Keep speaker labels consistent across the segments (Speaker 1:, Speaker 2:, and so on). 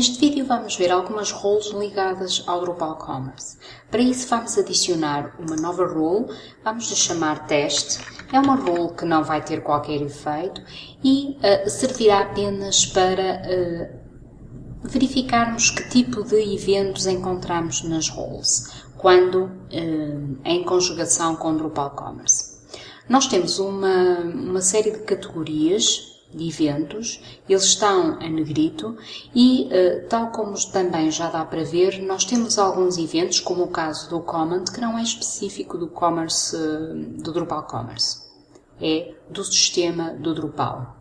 Speaker 1: Neste vídeo vamos ver algumas roles ligadas ao Drupal Commerce. Para isso vamos adicionar uma nova role, vamos lhe chamar teste. É uma role que não vai ter qualquer efeito e uh, servirá apenas para uh, verificarmos que tipo de eventos encontramos nas roles, quando uh, em conjugação com Drupal Commerce. Nós temos uma, uma série de categorias eventos, eles estão em negrito e, eh, tal como também já dá para ver, nós temos alguns eventos, como o caso do Comment, que não é específico do commerce, eh, do Drupal Commerce. É do sistema do Drupal.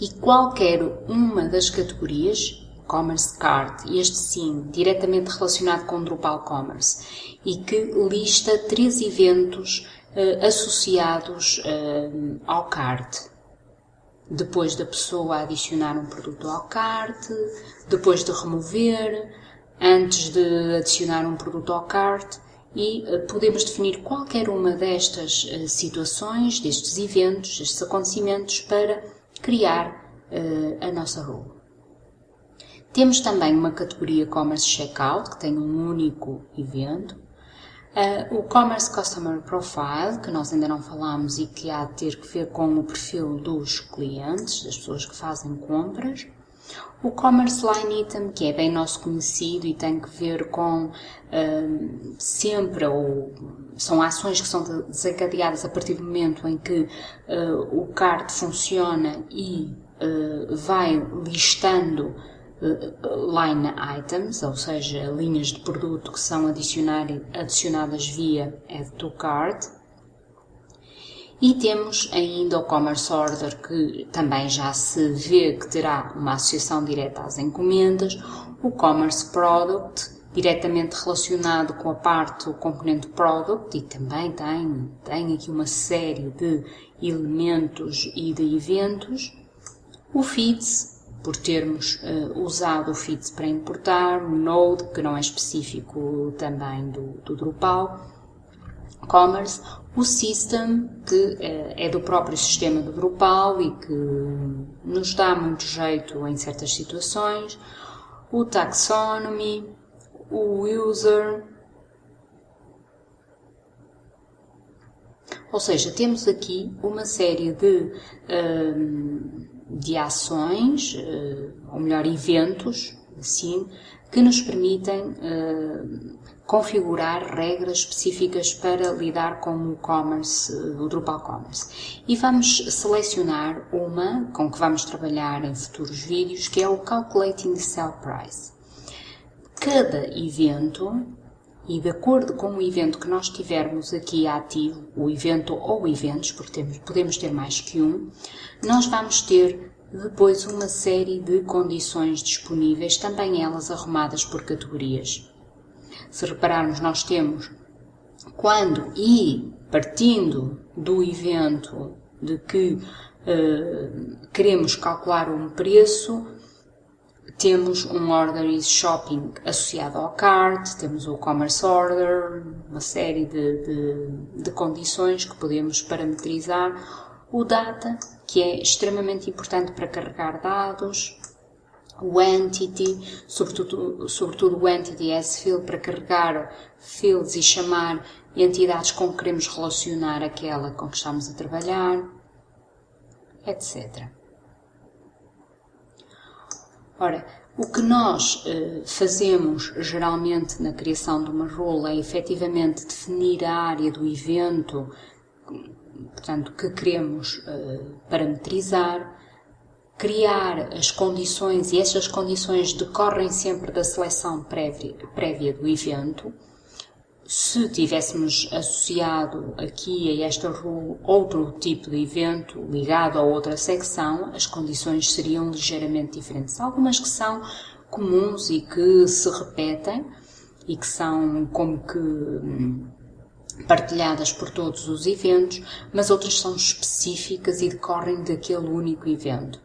Speaker 1: E qualquer uma das categorias, Commerce Card, este sim, diretamente relacionado com Drupal Commerce, e que lista três eventos uh, associados ao card depois da pessoa adicionar um produto ao cart, depois de remover, antes de adicionar um produto ao cart e eh, podemos definir qualquer uma destas eh, situações, destes eventos, destes acontecimentos para criar uh, a nossa role. Temos também uma categoria Commerce Checkout, que tem um único evento, Uh, o Commerce Customer Profile, que nós ainda não falamos e que há de ter que ver com o perfil dos clientes, das pessoas que fazem compras. O Commerce Line Item, que é bem nosso conhecido e tem que ver com uh, sempre, ou são ações que são desencadeadas a partir do momento em que uh, o card funciona e vai listando line items, ou seja, linhas de produto que são adicionadas via add to cart. E temos ainda o Commerce Order, que também já se vê que terá uma associação direta às encomendas, o Commerce Product, diretamente relacionado com a parte componente Product, e também tem, tem aqui uma série de elementos e de eventos, o Feeds, por termos uh, usado o Fits para importar, o Node, que não é específico também do, do Drupal, Commerce, o System, que uh, é do próprio sistema do Drupal e que nos dá muito jeito em certas situações, o Taxonomy, o User, ou seja, temos aqui uma série de uh, de ações, eh, ou melhor, eventos, assim, que nos permitem eh, configurar regras específicas para lidar com o commerce, o Drupal Commerce. E vamos selecionar uma com que vamos trabalhar em futuros vídeos, que é o Calculating Sell Price. Cada evento, e de acordo com o evento que nós tivermos aqui ativo, o evento ou eventos, porque temos, podemos ter mais que um, nós vamos ter depois uma série de condições disponíveis, também elas arrumadas por categorias. Se repararmos, nós temos quando e partindo do evento de que uh, queremos calcular um preço, temos um Order Shopping associado ao cart, temos o Commerce Order, uma série de, de, de condições que podemos parametrizar. O Data, que é extremamente importante para carregar dados, o Entity, sobretudo, sobretudo o Entity S-Field para carregar fields e chamar entidades com que queremos relacionar aquela com que estamos a trabalhar, etc. Ora, o que nós eh, fazemos geralmente na criação de uma role é efetivamente definir a área do evento portanto, que queremos uh, parametrizar, criar as condições, e essas condições decorrem sempre da seleção prévia, prévia do evento. Se tivéssemos associado aqui a esta rule outro tipo de evento ligado a outra secção, as condições seriam ligeiramente diferentes. Algumas que são comuns e que se repetem e que são como que hum, partilhadas por todos os eventos, mas outras são específicas e decorrem daquele único evento.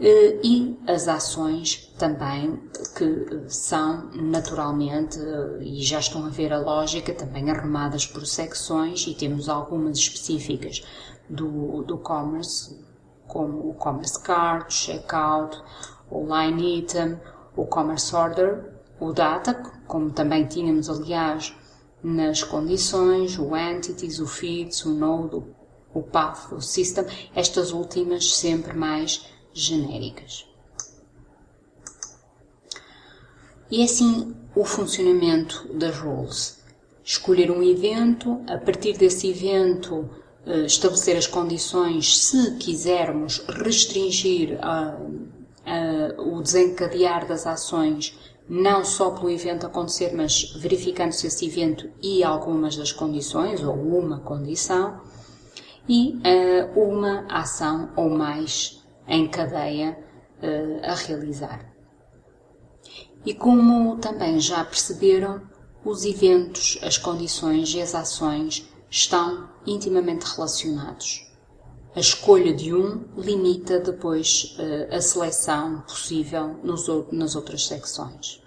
Speaker 1: Eh, e as ações também, que são naturalmente, e já estão a ver a lógica, também arrumadas por secções, e temos algumas específicas do, do commerce, como o commerce card, checkout, o line item, o Commerce Order, o Data, como também tínhamos, aliás, nas condições, o Entities, o Feeds, o Node, o Path, o System, estas últimas sempre mais genéricas. E é assim o funcionamento das roles. Escolher um evento, a partir desse evento eh, estabelecer as condições se quisermos restringir a, a, o desencadear das ações não só pelo evento acontecer, mas verificando-se esse evento e algumas das condições, ou uma condição, e uh, uma ação ou mais em cadeia a realizar. E como também já perceberam, os eventos, as condições e as ações estão intimamente relacionados. A escolha de um limita depois uh, a seleção possível nas outras secções.